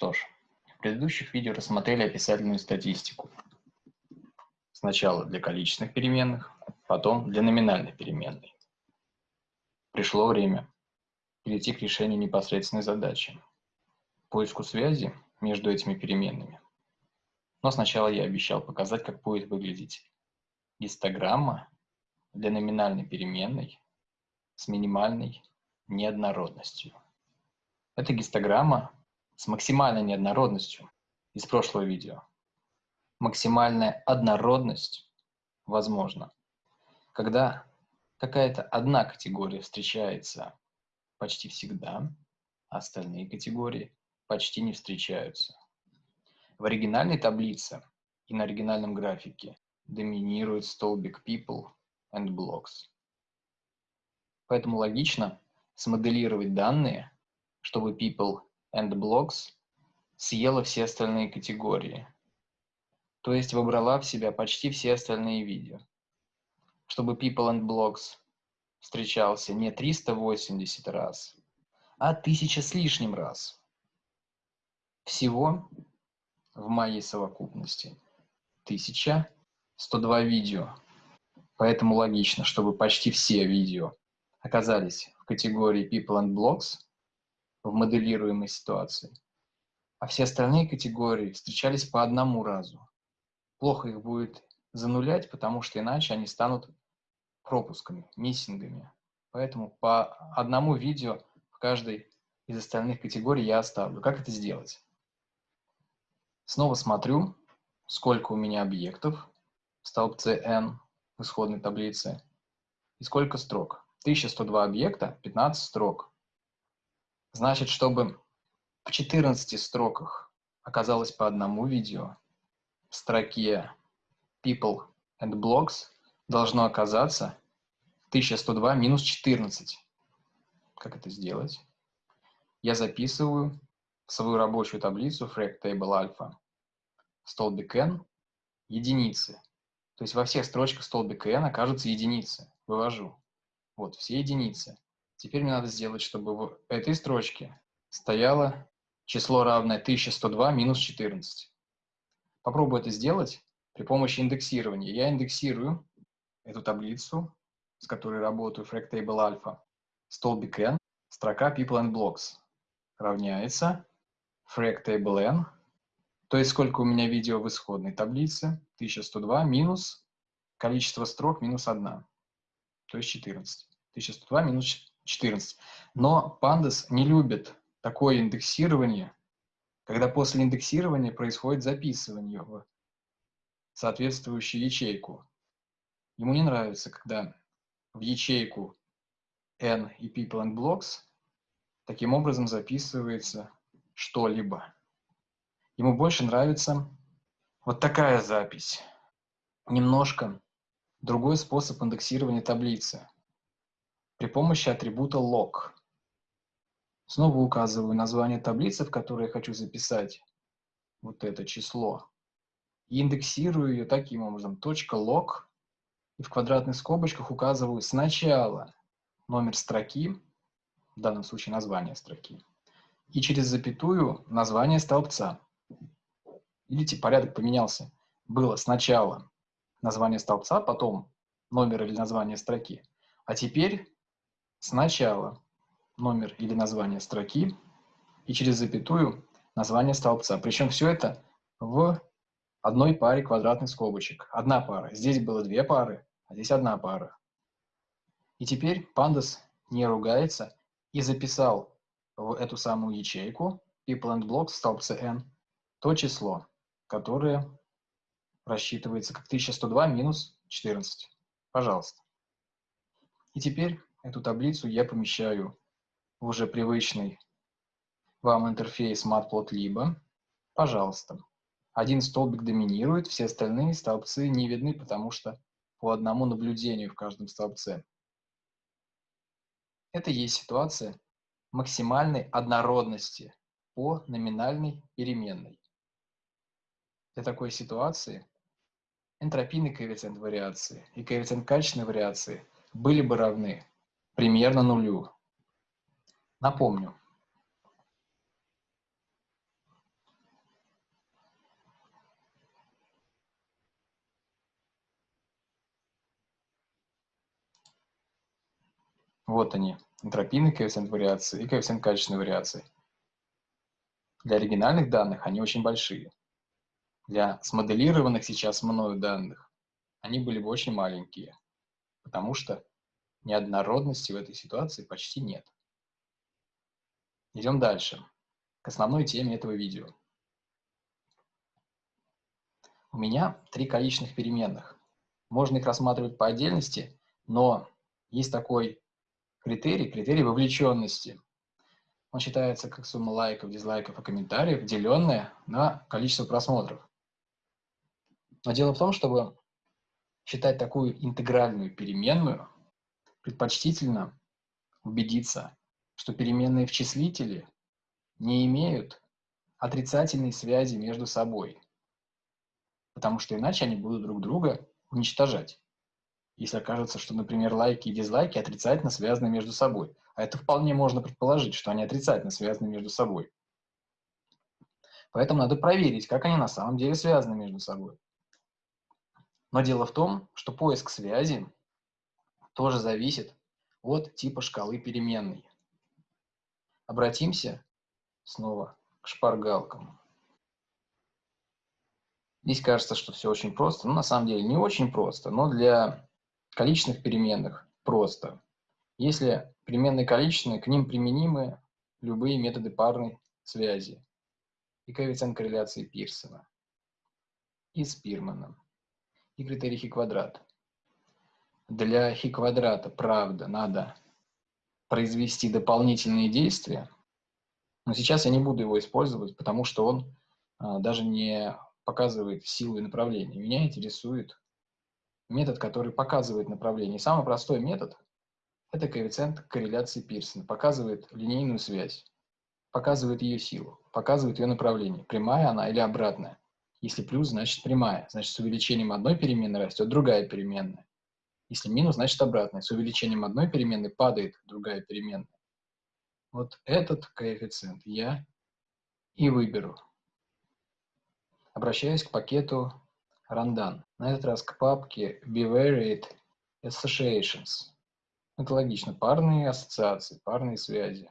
Что ж, в предыдущих видео рассмотрели описательную статистику. Сначала для количественных переменных, потом для номинальной переменной. Пришло время перейти к решению непосредственной задачи – поиску связи между этими переменными. Но сначала я обещал показать, как будет выглядеть гистограмма для номинальной переменной с минимальной неоднородностью. Это гистограмма с максимальной неоднородностью из прошлого видео. Максимальная однородность возможна, когда какая-то одна категория встречается почти всегда, а остальные категории почти не встречаются. В оригинальной таблице и на оригинальном графике доминирует столбик people and blocks. Поэтому логично смоделировать данные, чтобы people and blocks съела все остальные категории. То есть выбрала в себя почти все остальные видео. Чтобы people and blocks встречался не 380 раз, а 1000 с лишним раз. Всего в моей совокупности 1102 видео. Поэтому логично, чтобы почти все видео оказались в категории People and Blocks в моделируемой ситуации, а все остальные категории встречались по одному разу. Плохо их будет занулять, потому что иначе они станут пропусками, миссингами. Поэтому по одному видео в каждой из остальных категорий я оставлю. Как это сделать? Снова смотрю, сколько у меня объектов в столбце n в исходной таблице и сколько строк. 1102 объекта, 15 строк. Значит, чтобы в 14 строках оказалось по одному видео, в строке People and Blogs должно оказаться 1102 минус 14. Как это сделать? Я записываю в свою рабочую таблицу Frag Table Alpha столбик n единицы. То есть во всех строчках столбика n окажутся единицы. Вывожу. Вот, все единицы. Теперь мне надо сделать, чтобы в этой строчке стояло число равное 1102 минус 14. Попробую это сделать при помощи индексирования. Я индексирую эту таблицу, с которой работаю, FractTable Alpha, столбик n, строка People and Blocks равняется FractTable n, то есть сколько у меня видео в исходной таблице, 1102 минус количество строк минус 1, то есть 14. 1102 минус 14. Но Pandas не любит такое индексирование, когда после индексирования происходит записывание в соответствующую ячейку. Ему не нравится, когда в ячейку n и people and blocks таким образом записывается что-либо. Ему больше нравится вот такая запись. Немножко другой способ индексирования таблицы при помощи атрибута log. Снова указываю название таблицы, в которой я хочу записать вот это число. И индексирую ее таким образом. .log. И в квадратных скобочках указываю сначала номер строки, в данном случае название строки, и через запятую название столбца. Видите, порядок поменялся. Было сначала название столбца, потом номер или название строки. А теперь Сначала номер или название строки и через запятую название столбца. Причем все это в одной паре квадратных скобочек. Одна пара. Здесь было две пары, а здесь одна пара. И теперь Pandas не ругается и записал в эту самую ячейку people and blocks в столбце n то число, которое рассчитывается как 1102 минус 14. Пожалуйста. И теперь Эту таблицу я помещаю в уже привычный вам интерфейс Matplotlib. Пожалуйста. Один столбик доминирует, все остальные столбцы не видны, потому что по одному наблюдению в каждом столбце. Это есть ситуация максимальной однородности по номинальной переменной. Для такой ситуации энтропийный коэффициент вариации и коэффициент качественной вариации были бы равны примерно нулю. Напомню. Вот они, энтропийный коэффициент вариации и коэффициент качественной вариации. Для оригинальных данных они очень большие. Для смоделированных сейчас мною данных они были бы очень маленькие, потому что неоднородности в этой ситуации почти нет. Идем дальше, к основной теме этого видео. У меня три количественных переменных. Можно их рассматривать по отдельности, но есть такой критерий, критерий вовлеченности. Он считается как сумма лайков, дизлайков и комментариев, деленная на количество просмотров. Но дело в том, чтобы считать такую интегральную переменную, предпочтительно убедиться, что переменные в числителе не имеют отрицательной связи между собой, потому что иначе они будут друг друга уничтожать. Если окажется, что, например, лайки и дизлайки отрицательно связаны между собой. А это вполне можно предположить, что они отрицательно связаны между собой. Поэтому надо проверить, как они на самом деле связаны между собой. Но дело в том, что поиск связи тоже зависит от типа шкалы переменной. Обратимся снова к шпаргалкам. Здесь кажется, что все очень просто, но на самом деле не очень просто, но для количественных переменных просто. Если переменные количественные, к ним применимы любые методы парной связи и коэффициент корреляции Пирсона и Спирмана и критерий хи квадрат. Для хи квадрата, правда, надо произвести дополнительные действия, но сейчас я не буду его использовать, потому что он а, даже не показывает силу и направление. Меня интересует метод, который показывает направление. самый простой метод – это коэффициент корреляции Пирсона. Показывает линейную связь, показывает ее силу, показывает ее направление, прямая она или обратная. Если плюс, значит прямая. Значит, с увеличением одной переменной растет другая переменная. Если минус, значит обратная. С увеличением одной переменной падает другая переменная. Вот этот коэффициент я и выберу. Обращаюсь к пакету Randan. На этот раз к папке Bivariate Associations. Это логично. Парные ассоциации, парные связи.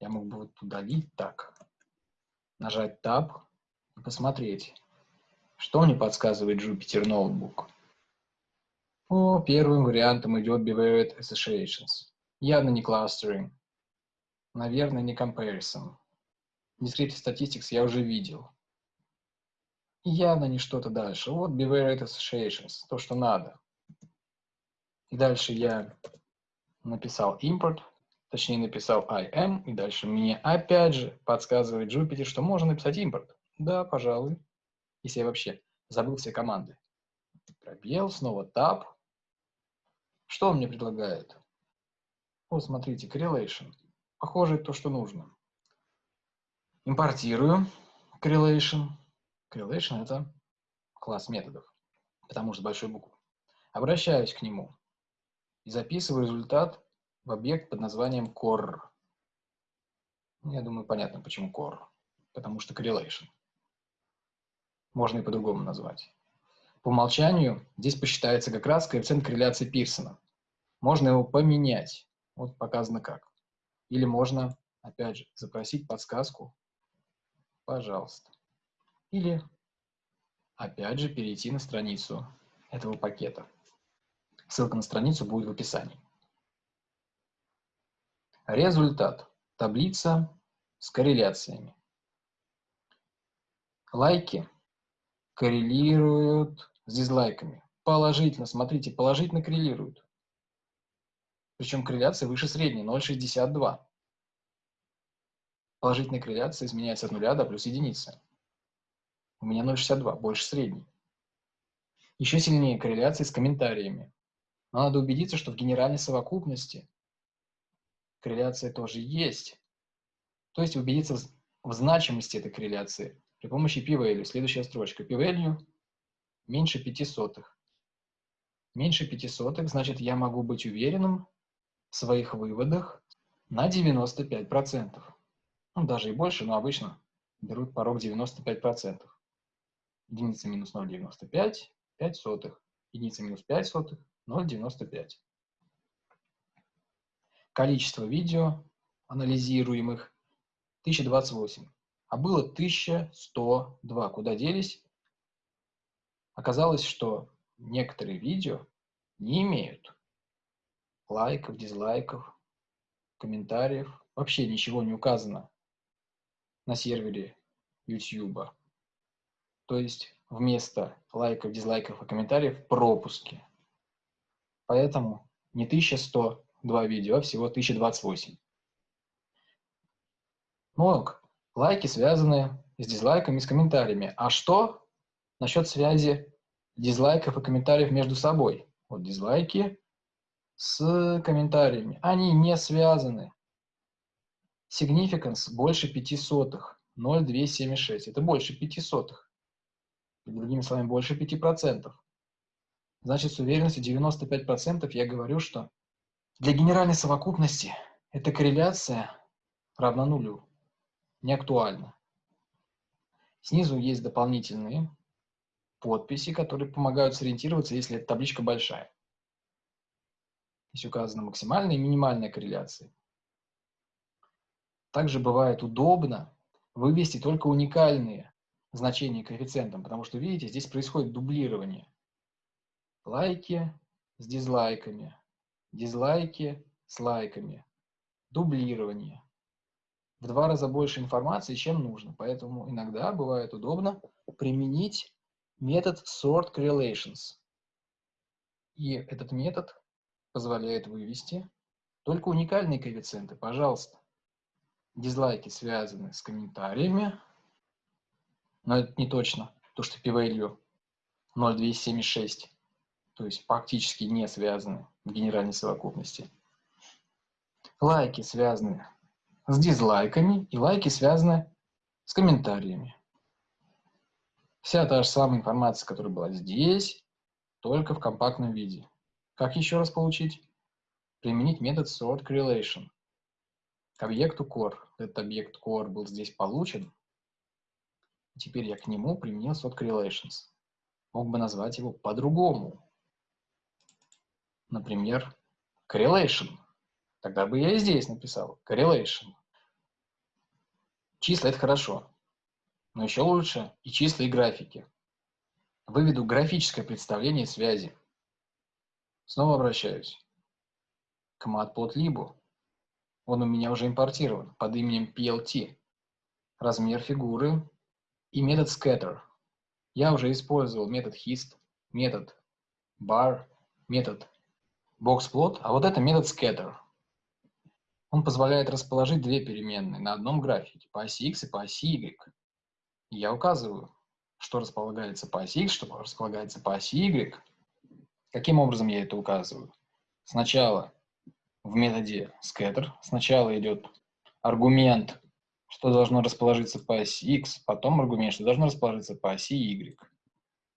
Я мог бы вот удалить так. Нажать Tab посмотреть, что мне подсказывает Jupyter Notebook. По первым вариантам идет Bivariate Associations. Явно не clustering. Наверное, не comparison. Descriptive Statistics я уже видел. Явно не что-то дальше. Вот Bivariate Associations, то, что надо. И дальше я написал import, точнее написал im, и дальше мне опять же подсказывает Jupyter, что можно написать import. Да, пожалуй. Если я вообще забыл все команды. Пробел, снова Tab. Что он мне предлагает? Вот, смотрите, correlation. Похоже, то, что нужно. Импортирую correlation. Correlation – это класс методов, потому что большой буквы. Обращаюсь к нему и записываю результат в объект под названием core. Я думаю, понятно, почему core. Потому что correlation можно и по-другому назвать. По умолчанию здесь посчитается как раз коэффициент корреляции Пирсона. Можно его поменять. Вот показано как. Или можно, опять же, запросить подсказку. Пожалуйста. Или, опять же, перейти на страницу этого пакета. Ссылка на страницу будет в описании. Результат. Таблица с корреляциями. Лайки коррелируют с дизлайками. Положительно, смотрите, положительно коррелируют. Причем корреляция выше средней, 0,62. Положительная корреляция изменяется от 0 до плюс единицы. У меня 0,62, больше средней. Еще сильнее корреляция с комментариями. Но надо убедиться, что в генеральной совокупности корреляция тоже есть. То есть убедиться в значимости этой корреляции при помощи p-value. Следующая строчка. p-value меньше 5 сотых. Меньше 5 сотых, значит, я могу быть уверенным в своих выводах на 95%. Ну, даже и больше, но обычно берут порог 95%. Единица минус 0,95, 5 сотых. Единица минус 5 сотых, 0,95. количество видео анализируемых 1028, а было 1102. Куда делись? Оказалось, что некоторые видео не имеют лайков, дизлайков, комментариев. Вообще ничего не указано на сервере YouTube. То есть вместо лайков, дизлайков и комментариев пропуски. Поэтому не 1102 видео, а всего 1028. Но лайки связаны с дизлайками с комментариями. А что насчет связи дизлайков и комментариев между собой? Вот дизлайки с комментариями. Они не связаны. Significance больше 5 сотых. 0,276. Это больше 5 сотых. Другими словами, больше 5%. Значит, с уверенностью 95% я говорю, что для генеральной совокупности эта корреляция равна нулю. Не актуальна. Снизу есть дополнительные подписи, которые помогают сориентироваться, если эта табличка большая. Здесь указана максимальная и минимальная корреляции. Также бывает удобно вывести только уникальные значения коэффициентом, потому что, видите, здесь происходит дублирование. Лайки с дизлайками, дизлайки с лайками, дублирование. В два раза больше информации, чем нужно, поэтому иногда бывает удобно применить метод sort correlations. И этот метод позволяет вывести только уникальные коэффициенты. Пожалуйста, дизлайки связаны с комментариями, но это не точно, то что p-value 0,276, то есть практически не связаны в генеральной совокупности. Лайки связаны с дизлайками, и лайки связаны с комментариями. Вся та же самая информация, которая была здесь, только в компактном виде. Как еще раз получить? Применить метод sort correlation к объекту core. Этот объект core был здесь получен. Теперь я к нему применил sort correlations. Мог бы назвать его по-другому. Например, correlation. Тогда бы я и здесь написал correlation. Числа – это хорошо, но еще лучше и числа, и графики. Выведу графическое представление связи. Снова обращаюсь к matplotlib. Он у меня уже импортирован под именем PLT. Размер фигуры и метод scatter. Я уже использовал метод hist, метод bar, метод boxplot, а вот это метод scatter. Он позволяет расположить две переменные на одном графике, по оси x и по оси y. я указываю, что располагается по оси x, что располагается по оси y. Каким образом я это указываю? Сначала в методе scatter. Сначала идет аргумент, что должно расположиться по оси x, потом аргумент, что должно расположиться по оси y.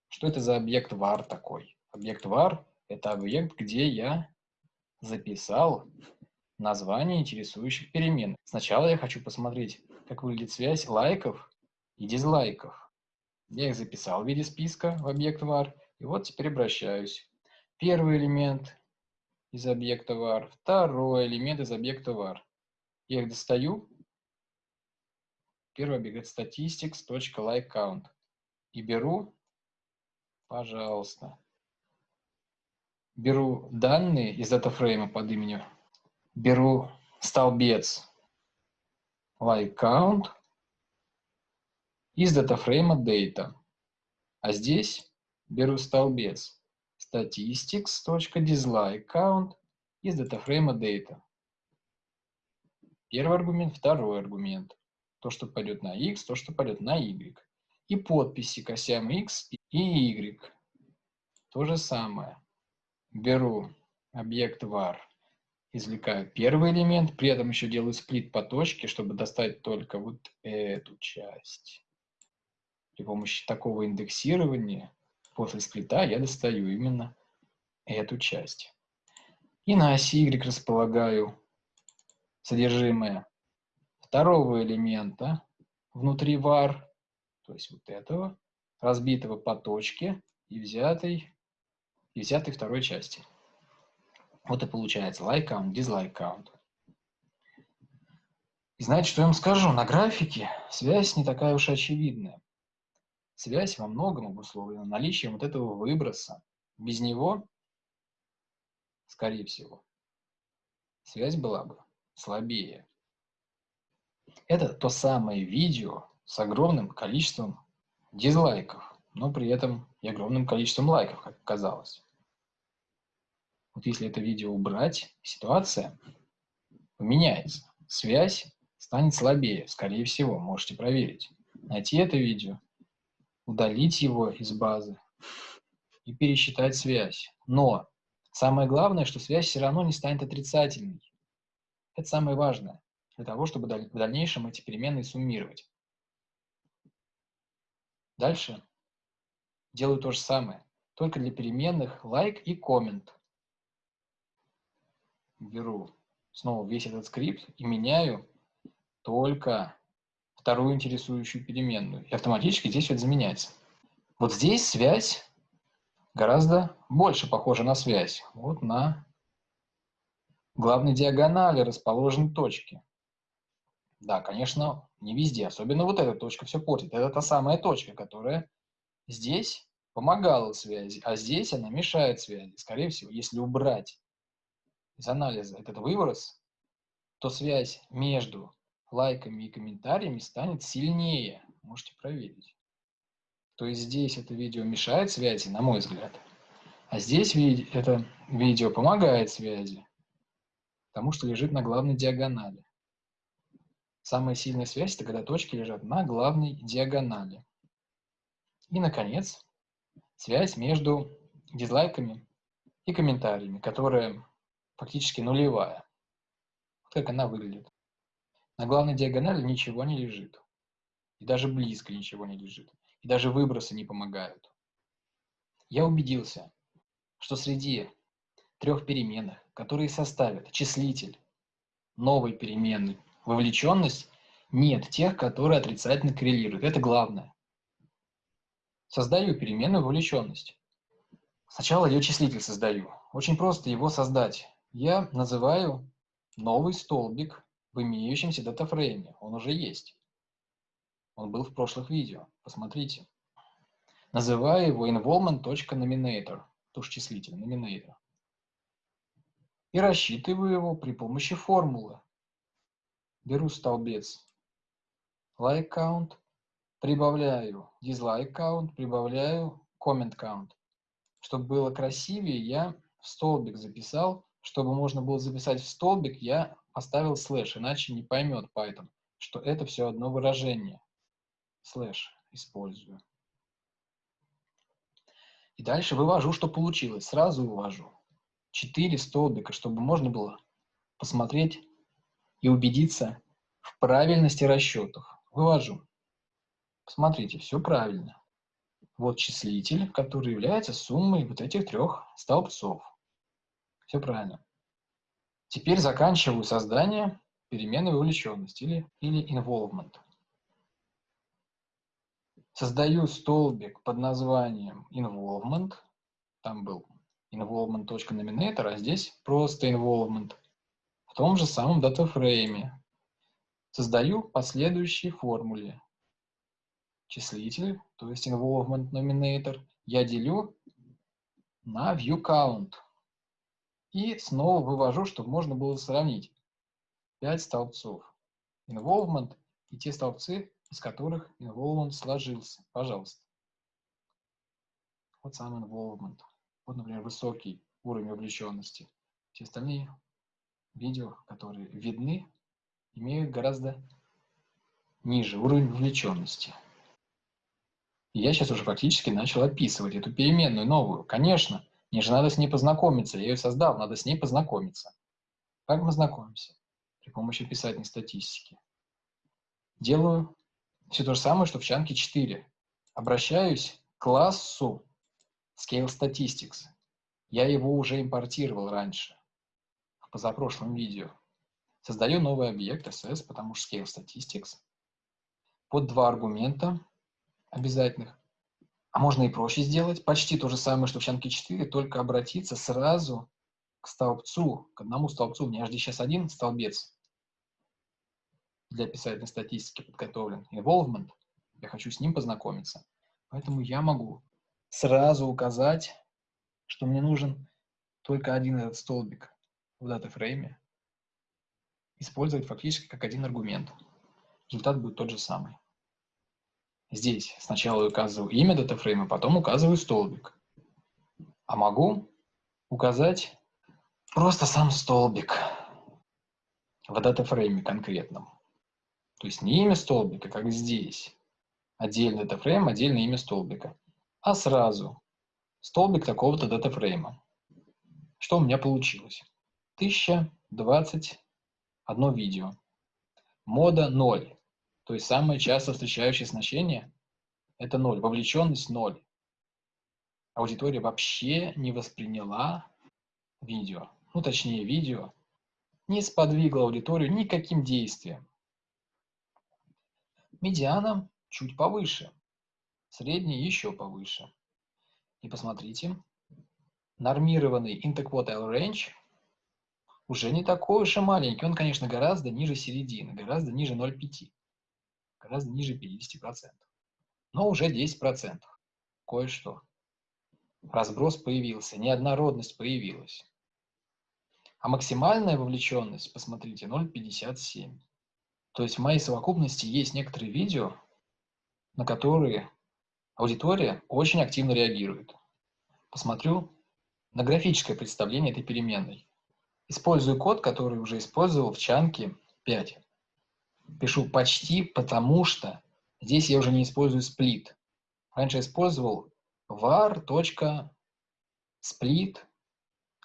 Что это за объект var такой? Объект var – это объект, где я записал название интересующих перемен. Сначала я хочу посмотреть, как выглядит связь лайков и дизлайков. Я их записал в виде списка в объект var, и вот теперь обращаюсь. Первый элемент из объекта var, второй элемент из объекта var. Я их достаю. Первый объект statistics.likeCount. И беру, пожалуйста, беру данные из датафрейма под именем, беру столбец likeCount из датафрейма data. А здесь беру столбец statistics.dislikeCount из датафрейма data. Первый аргумент, второй аргумент. То, что пойдет на x, то, что пойдет на y. И подписи к осям x и y. То же самое. Беру объект var, извлекаю первый элемент, при этом еще делаю сплит по точке, чтобы достать только вот эту часть. При помощи такого индексирования после сплита я достаю именно эту часть. И на оси Y располагаю содержимое второго элемента внутри var, то есть вот этого, разбитого по точке и взятой, и взятой второй части. Вот и получается like count, dislike count. И знаете, что я вам скажу? На графике связь не такая уж очевидная. Связь во многом обусловлена наличием вот этого выброса. Без него, скорее всего, связь была бы слабее. Это то самое видео с огромным количеством дизлайков, но при этом и огромным количеством лайков, как оказалось. Вот если это видео убрать, ситуация поменяется. Связь станет слабее, скорее всего, можете проверить. Найти это видео, удалить его из базы и пересчитать связь. Но самое главное, что связь все равно не станет отрицательной. Это самое важное для того, чтобы в дальнейшем эти переменные суммировать. Дальше делаю то же самое, только для переменных like и comment. Беру снова весь этот скрипт и меняю только вторую интересующую переменную. И автоматически здесь вот заменяется. Вот здесь связь гораздо больше похожа на связь. Вот на главной диагонали расположены точки. Да, конечно, не везде, особенно вот эта точка все портит. Это та самая точка, которая здесь помогала связи, а здесь она мешает связи. Скорее всего, если убрать из анализа этот выброс, то связь между лайками и комментариями станет сильнее. Можете проверить. То есть здесь это видео мешает связи, на мой взгляд. А здесь это видео помогает связи, потому что лежит на главной диагонали. Самая сильная связь – это когда точки лежат на главной диагонали. И, наконец, связь между дизлайками и комментариями, которая фактически нулевая. Вот как она выглядит. На главной диагонали ничего не лежит. И даже близко ничего не лежит. И даже выбросы не помогают. Я убедился, что среди трех переменных, которые составят числитель новой переменной вовлеченность, нет тех, которые отрицательно коррелируют. Это главное. Создаю переменную вовлеченность. Сначала ее числитель создаю. Очень просто его создать. Я называю новый столбик в имеющемся датафрейме. Он уже есть. Он был в прошлых видео. Посмотрите. Называю его involvement.nominator. Тоже числитель, nominator. И рассчитываю его при помощи формулы беру столбец like count, прибавляю dislike count, прибавляю comment count. Чтобы было красивее, я в столбик записал. Чтобы можно было записать в столбик, я поставил слэш, иначе не поймет Python, что это все одно выражение. Слэш использую. И дальше вывожу, что получилось. Сразу вывожу. Четыре столбика, чтобы можно было посмотреть и убедиться в правильности расчетов. Вывожу. Посмотрите, все правильно. Вот числитель, который является суммой вот этих трех столбцов. Все правильно. Теперь заканчиваю создание переменной вовлеченности или, или involvement. Создаю столбик под названием involvement. Там был involvement.nominator, а здесь просто involvement. В том же самом датафрейме. Создаю последующие формуле. Числитель, то есть involvement nominator, я делю на view count. И снова вывожу, чтобы можно было сравнить 5 столбцов. Involvement и те столбцы, из которых involvement сложился. Пожалуйста. Вот сам involvement. Вот, например, высокий уровень вовлеченности. Все остальные видео, которые видны, имеют гораздо ниже уровень вовлеченности. И я сейчас уже фактически начал описывать эту переменную новую. Конечно, мне же надо с ней познакомиться. Я ее создал, надо с ней познакомиться. Как мы знакомимся? При помощи описательной статистики. Делаю все то же самое, что в чанке 4. Обращаюсь к классу Scale Statistics. Я его уже импортировал раньше, в позапрошлом видео. Создаю новый объект SS, потому что Scale Statistics. Под два аргумента обязательных. А можно и проще сделать. Почти то же самое, что в чанке 4, только обратиться сразу к столбцу, к одному столбцу. У меня здесь сейчас один столбец. для описательной статистики подготовлен involvement, я хочу с ним познакомиться. Поэтому я могу сразу указать, что мне нужен только один этот столбик в датафрейме, использовать фактически как один аргумент. Результат будет тот же самый. Здесь сначала указываю имя датафрейма, потом указываю столбик. А могу указать просто сам столбик в датафрейме конкретном. То есть не имя столбика, как здесь, отдельный датафрейм, отдельное имя столбика, а сразу столбик такого-то датафрейма. Что у меня получилось? 1021 видео. Мода 0. То есть самое часто встречающее значение – это 0. Вовлеченность 0. Аудитория вообще не восприняла видео, ну точнее видео, не сподвигло аудиторию никаким действием. Медиана чуть повыше, средний еще повыше. И посмотрите, нормированный interquartile range уже не такой уж и маленький. Он, конечно, гораздо ниже середины, гораздо ниже 0,5, гораздо ниже 50%. Но уже 10%. Кое-что. Разброс появился, неоднородность появилась. А максимальная вовлеченность, посмотрите, 0,57. То есть в моей совокупности есть некоторые видео, на которые аудитория очень активно реагирует. Посмотрю на графическое представление этой переменной. Использую код, который уже использовал в чанке 5. Пишу почти, потому что здесь я уже не использую сплит. Раньше использовал var.split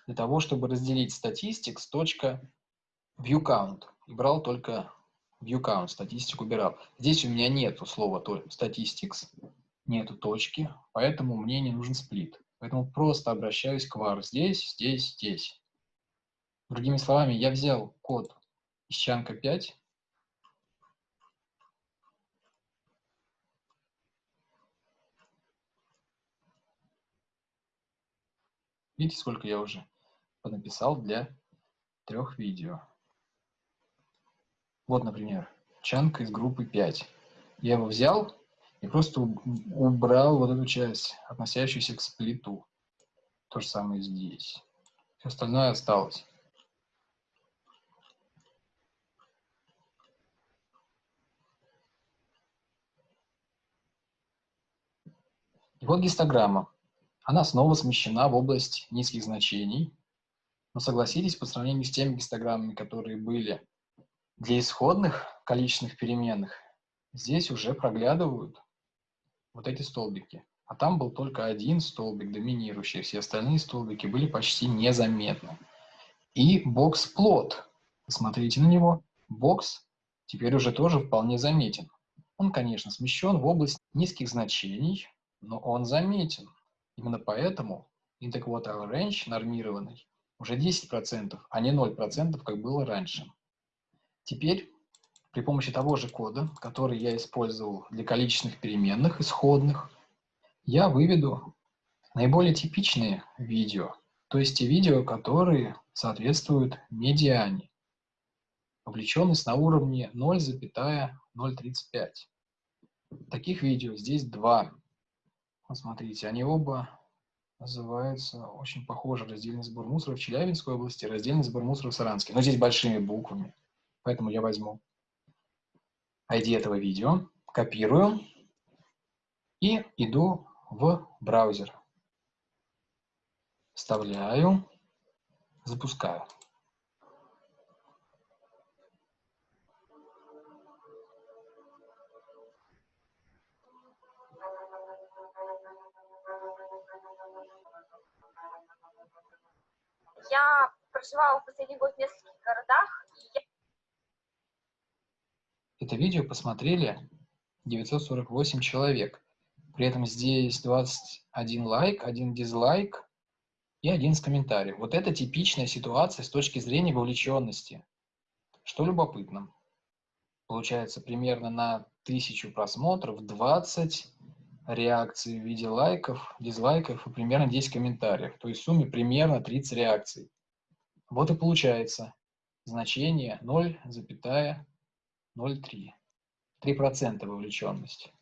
для того, чтобы разделить statistics.viewCount и брал только viewCount, статистику убирал. Здесь у меня нету слова statistics, нету точки, поэтому мне не нужен сплит. Поэтому просто обращаюсь к var здесь, здесь, здесь. Другими словами, я взял код из чанка 5, Видите, сколько я уже написал для трех видео. Вот, например, чанк из группы 5. Я его взял и просто убрал вот эту часть, относящуюся к сплиту. То же самое здесь. Все остальное осталось. И вот гистограмма. Она снова смещена в область низких значений. Но согласитесь, по сравнению с теми гистограммами, которые были для исходных количественных переменных, здесь уже проглядывают вот эти столбики. А там был только один столбик доминирующий, все остальные столбики были почти незаметны. И бокс-плот, посмотрите на него, бокс теперь уже тоже вполне заметен. Он, конечно, смещен в область низких значений, но он заметен. Именно поэтому interquartile range нормированный уже 10%, а не 0%, как было раньше. Теперь при помощи того же кода, который я использовал для количественных переменных исходных, я выведу наиболее типичные видео, то есть те видео, которые соответствуют медиане. Вовлеченность на уровне 0,035. Таких видео здесь два. Посмотрите, они оба называются очень похоже раздельный сбор мусора в Челябинской области, раздельный сбор мусора в Саранске. Но здесь большими буквами. Поэтому я возьму ID этого видео, копирую и иду в браузер. Вставляю, запускаю. Я проживала в последний год в нескольких городах. И я... Это видео посмотрели 948 человек. При этом здесь 21 лайк, один дизлайк и один с комментариев. Вот это типичная ситуация с точки зрения вовлеченности. Что любопытно. Получается примерно на тысячу просмотров 20 реакций в виде лайков, дизлайков и примерно 10 комментариев. То есть в сумме примерно 30 реакций. Вот и получается значение 0,30. 0,3. 3% вовлеченности.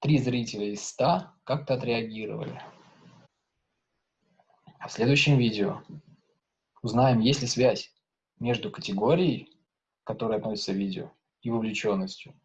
Три зрителя из 100 как-то отреагировали. В следующем видео узнаем, есть ли связь между категорией, к которой относится видео, и вовлеченностью.